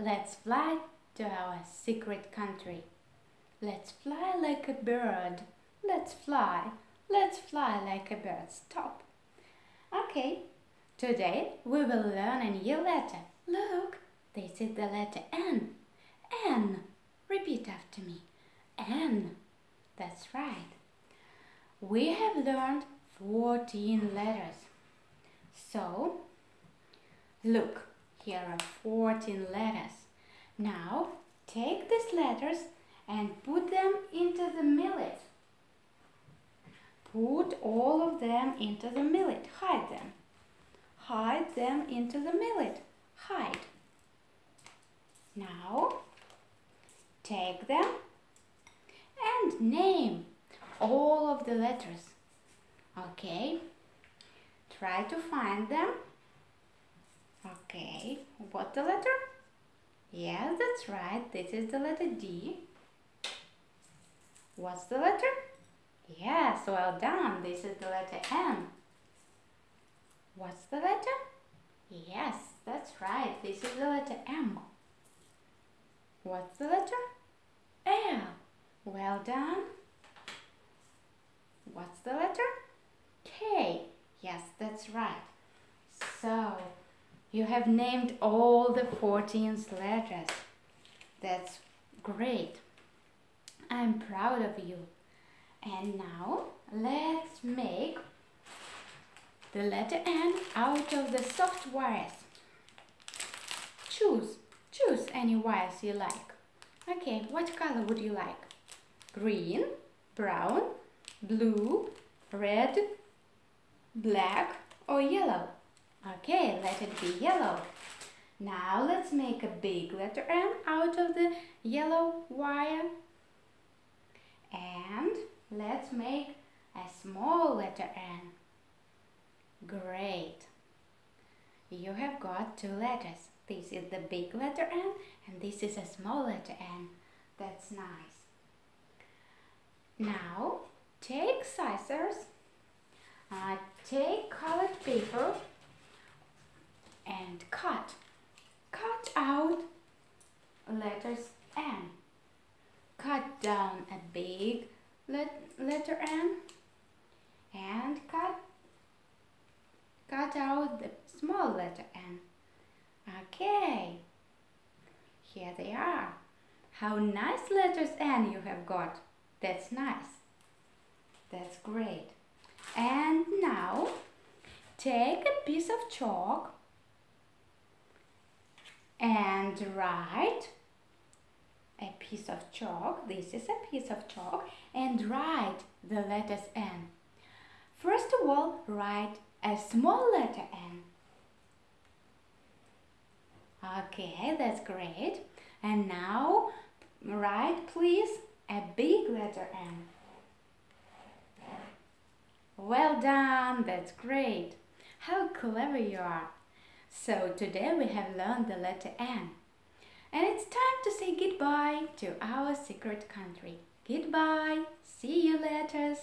Let's fly to our secret country. Let's fly like a bird. Let's fly. Let's fly like a bird. Stop. Okay. Today we will learn a new letter. Look, this is the letter N. N. Repeat after me. N. That's right. We have learned 14 letters. So, look, here are 14 letters. Now, take these letters and put them into the millet. Put all of them into the millet. Hide them. Hide them into the millet. Hide. Now, take them and name all of the letters. Okay, try to find them. Okay, what the letter? Yes, that's right. This is the letter D. What's the letter? Yes, well done. This is the letter M. What's the letter? Yes, that's right. This is the letter M. What's the letter? L. Well done. What's the letter? K. Yes, that's right. So, you have named all the 14 letters. That's great. I'm proud of you. And now, let's make the letter N out of the soft wires. Choose. Choose any wires you like. Okay, what color would you like? Green, brown, blue, red, black or yellow? Okay, let it be yellow. Now let's make a big letter N out of the yellow wire. And let's make a small letter N. Great. You have got two letters. This is the big letter N and this is a small letter N. That's nice. Now take scissors, uh, take colored paper and cut. Cut out letters N. Cut down a big let letter N and cut cut out the small letter N. Okay, here they are. How nice letters N you have got. That's nice. That's great. And now take a piece of chalk and write a piece of chalk. This is a piece of chalk and write the letters N. First of all, write a small letter N. Okay, that's great. And now write please a big letter N. Well done, that's great. How clever you are. So today we have learned the letter N. And it's time to say goodbye to our secret country. Goodbye. See you letters.